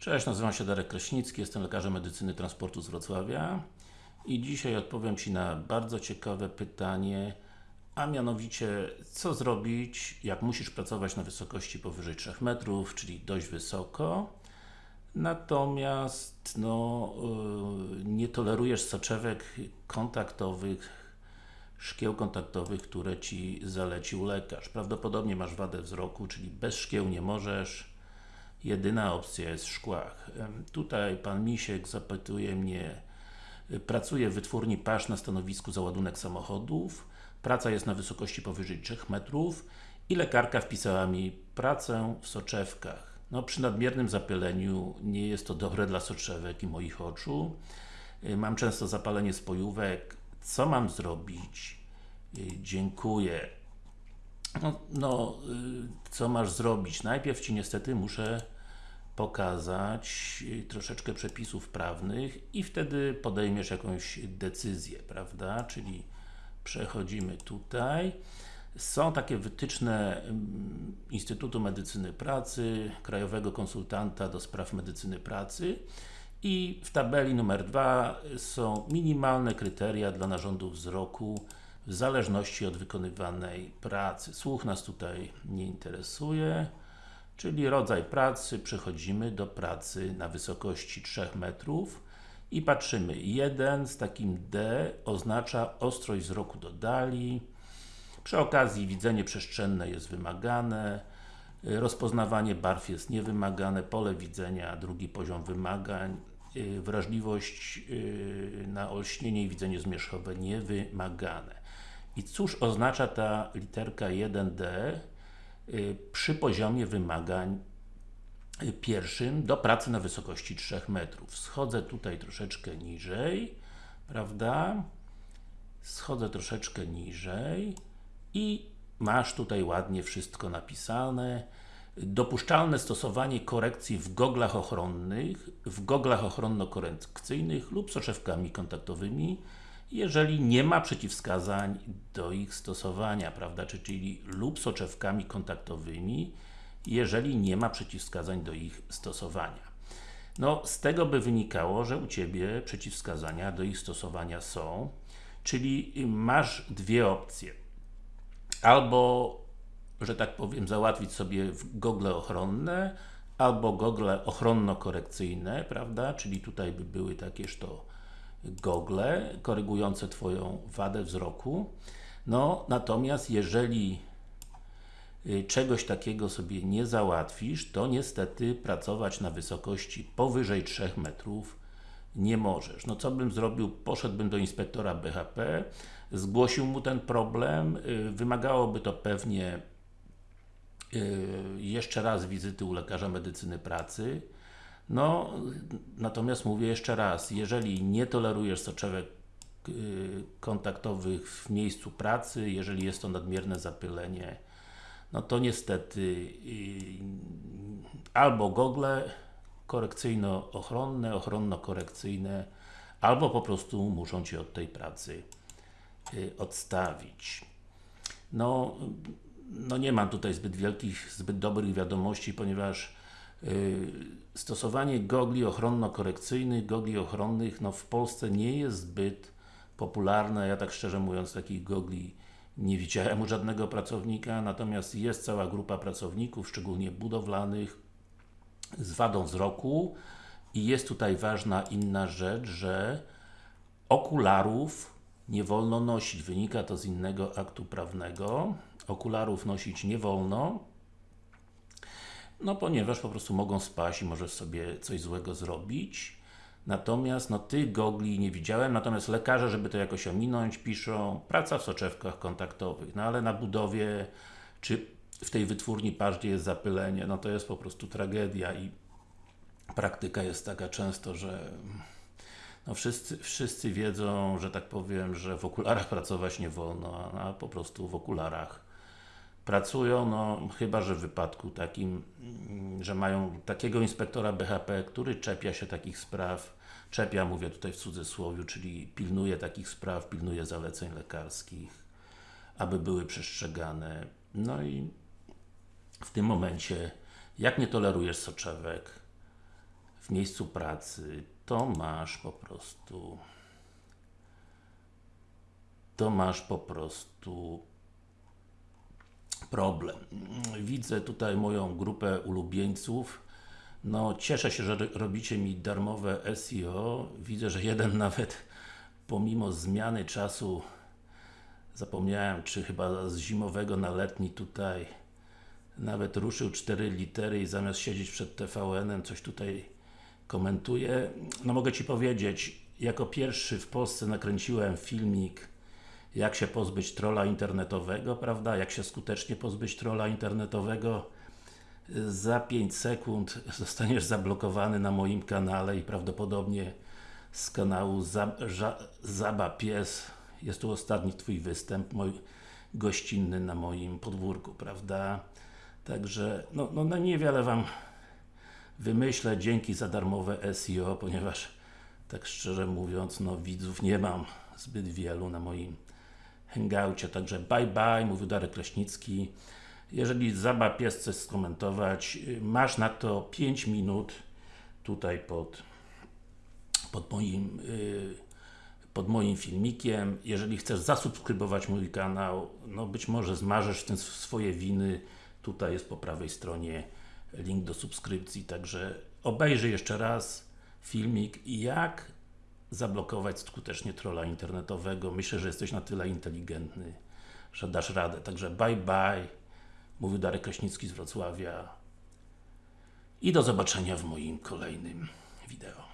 Cześć, nazywam się Darek Kraśnicki, jestem lekarzem medycyny transportu z Wrocławia i dzisiaj odpowiem Ci na bardzo ciekawe pytanie, a mianowicie, co zrobić, jak musisz pracować na wysokości powyżej 3 metrów, czyli dość wysoko, natomiast no, yy, nie tolerujesz soczewek kontaktowych, szkieł kontaktowych, które Ci zalecił lekarz. Prawdopodobnie masz wadę wzroku, czyli bez szkieł nie możesz, jedyna opcja jest w szkłach. Tutaj Pan Misiek zapytuje mnie, pracuję w wytwórni pasz na stanowisku załadunek samochodów, praca jest na wysokości powyżej 3 metrów i lekarka wpisała mi pracę w soczewkach. No przy nadmiernym zapyleniu nie jest to dobre dla soczewek i moich oczu. Mam często zapalenie spojówek. Co mam zrobić? Dziękuję. No, no, co masz zrobić? Najpierw Ci niestety muszę pokazać troszeczkę przepisów prawnych i wtedy podejmiesz jakąś decyzję, prawda? Czyli przechodzimy tutaj. Są takie wytyczne Instytutu Medycyny Pracy, Krajowego Konsultanta do Spraw Medycyny Pracy i w tabeli numer 2 są minimalne kryteria dla narządów wzroku w zależności od wykonywanej pracy. Słuch nas tutaj nie interesuje, czyli rodzaj pracy, przechodzimy do pracy na wysokości 3 metrów i patrzymy, 1 z takim D oznacza ostrość wzroku do dali, przy okazji widzenie przestrzenne jest wymagane, rozpoznawanie barw jest niewymagane, pole widzenia, drugi poziom wymagań, wrażliwość na olśnienie i widzenie zmierzchowe niewymagane. I cóż oznacza ta literka 1D przy poziomie wymagań pierwszym do pracy na wysokości 3 metrów. Schodzę tutaj troszeczkę niżej, prawda? Schodzę troszeczkę niżej i masz tutaj ładnie wszystko napisane. Dopuszczalne stosowanie korekcji w goglach ochronnych, w goglach ochronno-korekcyjnych lub soczewkami kontaktowymi, jeżeli nie ma przeciwwskazań do ich stosowania, prawda, czyli lub soczewkami kontaktowymi, jeżeli nie ma przeciwwskazań do ich stosowania. No, z tego by wynikało, że u Ciebie przeciwwskazania do ich stosowania są, czyli masz dwie opcje. Albo, że tak powiem, załatwić sobie gogle ochronne, albo gogle ochronno-korekcyjne, prawda, czyli tutaj by były takież to gogle, korygujące Twoją wadę wzroku. No, natomiast jeżeli czegoś takiego sobie nie załatwisz, to niestety pracować na wysokości powyżej 3 metrów nie możesz. No co bym zrobił? Poszedłbym do inspektora BHP, zgłosił mu ten problem, wymagałoby to pewnie jeszcze raz wizyty u lekarza medycyny pracy. No, natomiast mówię jeszcze raz, jeżeli nie tolerujesz soczewek kontaktowych w miejscu pracy, jeżeli jest to nadmierne zapylenie, no to niestety albo gogle korekcyjno-ochronne, ochronno-korekcyjne, albo po prostu muszą Cię od tej pracy odstawić. No, no nie mam tutaj zbyt wielkich, zbyt dobrych wiadomości, ponieważ stosowanie gogli ochronno-korekcyjnych, gogli ochronnych, no w Polsce nie jest zbyt popularne, ja tak szczerze mówiąc takich gogli nie widziałem u żadnego pracownika, natomiast jest cała grupa pracowników, szczególnie budowlanych, z wadą wzroku. I jest tutaj ważna inna rzecz, że okularów nie wolno nosić, wynika to z innego aktu prawnego. Okularów nosić nie wolno, no ponieważ po prostu mogą spaść i możesz sobie coś złego zrobić. Natomiast no tych gogli nie widziałem, natomiast lekarze, żeby to jakoś ominąć, piszą praca w soczewkach kontaktowych, no ale na budowie, czy w tej wytwórni pasz, jest zapylenie, no to jest po prostu tragedia i praktyka jest taka często, że no wszyscy, wszyscy wiedzą, że tak powiem, że w okularach pracować nie wolno, a po prostu w okularach pracują, no chyba, że w wypadku takim, że mają takiego inspektora BHP, który czepia się takich spraw, czepia, mówię tutaj w cudzysłowie, czyli pilnuje takich spraw, pilnuje zaleceń lekarskich, aby były przestrzegane. No i w tym momencie, jak nie tolerujesz soczewek, w miejscu pracy, to masz po prostu to masz po prostu problem. Widzę tutaj moją grupę ulubieńców. No, cieszę się, że ro- robicie mi darmowe SEO. Widzę, że jeden nawet pomimo zmiany czasu zapomniałem, czy chyba z zimowego na letni tutaj nawet ruszył cztery litery i zamiast siedzieć przed TVN-em coś tutaj komentuje. No mogę Ci powiedzieć, jako pierwszy w Polsce nakręciłem filmik jak się pozbyć trolla internetowego, prawda? Jak się skutecznie pozbyć trolla internetowego. Za 5 sekund zostaniesz zablokowany na moim kanale i prawdopodobnie z kanału Zaba Pies jest tu ostatni Twój występ mój gościnny na moim podwórku, prawda? Także, no, no, no niewiele Wam wymyślę, dzięki za darmowe SEO, ponieważ tak szczerze mówiąc, no widzów nie mam zbyt wielu na moim hangoucie, także bye bye, mówił Darek Kraśnicki. Jeżeli Zaba Pies coś skomentować, y, masz na to 5 minut tutaj pod, pod moim y, pod moim filmikiem. Jeżeli chcesz zasubskrybować mój kanał, no być może zmarzesz w swoje winy. Tutaj jest po prawej stronie link do subskrypcji, także obejrzyj jeszcze raz filmik jak zablokować skutecznie trolla internetowego. Myślę, że jesteś na tyle inteligentny, że dasz radę. Także bye bye. Mówił Darek Kraśnicki z Wrocławia. I do zobaczenia w moim kolejnym wideo.